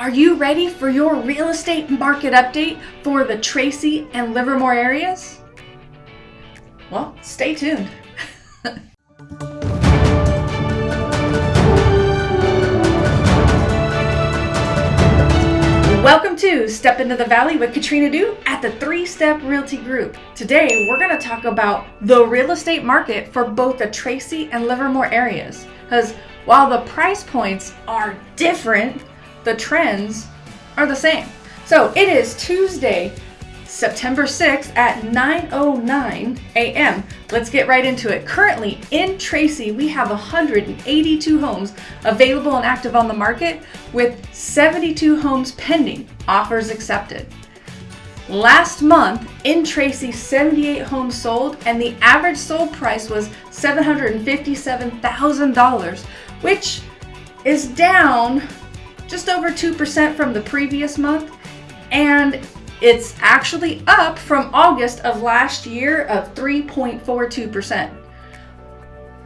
Are you ready for your real estate market update for the Tracy and Livermore areas? Well, stay tuned. Welcome to Step Into the Valley with Katrina Du at the Three Step Realty Group. Today, we're going to talk about the real estate market for both the Tracy and Livermore areas. Because while the price points are different, the trends are the same. So it is Tuesday, September 6th at 9.09 a.m. Let's get right into it. Currently in Tracy, we have 182 homes available and active on the market with 72 homes pending, offers accepted. Last month in Tracy, 78 homes sold and the average sold price was $757,000, which is down just over 2% from the previous month, and it's actually up from August of last year of 3.42%.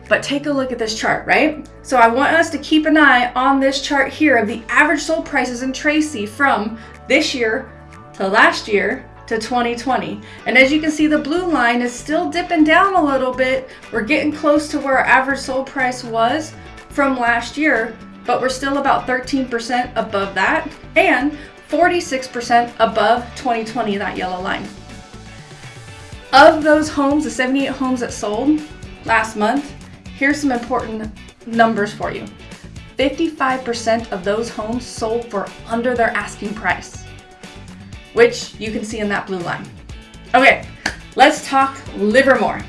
But take a look at this chart, right? So I want us to keep an eye on this chart here of the average sold prices in Tracy from this year to last year to 2020. And as you can see, the blue line is still dipping down a little bit. We're getting close to where our average sold price was from last year, but we're still about 13% above that and 46% above 2020, that yellow line. Of those homes, the 78 homes that sold last month, here's some important numbers for you. 55% of those homes sold for under their asking price, which you can see in that blue line. Okay, let's talk Livermore.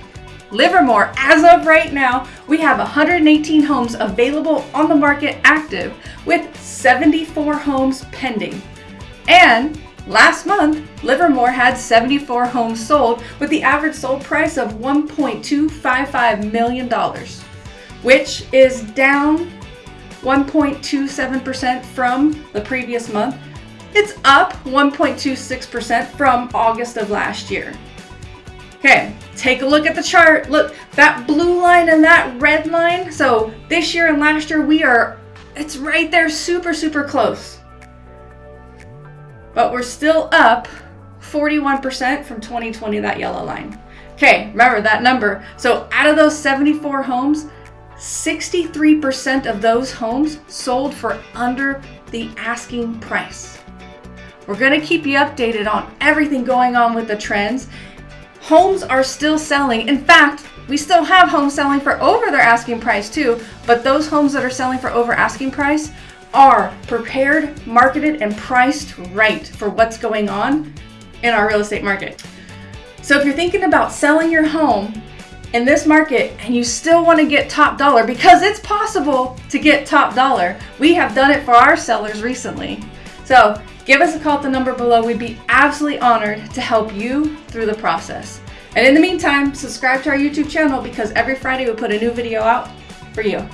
Livermore, as of right now, we have 118 homes available on the market active with 74 homes pending. And last month, Livermore had 74 homes sold with the average sold price of $1.255 million, which is down 1.27% from the previous month. It's up 1.26% from August of last year. Okay, take a look at the chart. Look, that blue line and that red line. So this year and last year, we are, it's right there super, super close. But we're still up 41% from 2020, that yellow line. Okay, remember that number. So out of those 74 homes, 63% of those homes sold for under the asking price. We're gonna keep you updated on everything going on with the trends homes are still selling. In fact, we still have homes selling for over their asking price too, but those homes that are selling for over asking price are prepared, marketed, and priced right for what's going on in our real estate market. So if you're thinking about selling your home in this market and you still want to get top dollar, because it's possible to get top dollar, we have done it for our sellers recently. So Give us a call at the number below. We'd be absolutely honored to help you through the process. And in the meantime, subscribe to our YouTube channel because every Friday we put a new video out for you.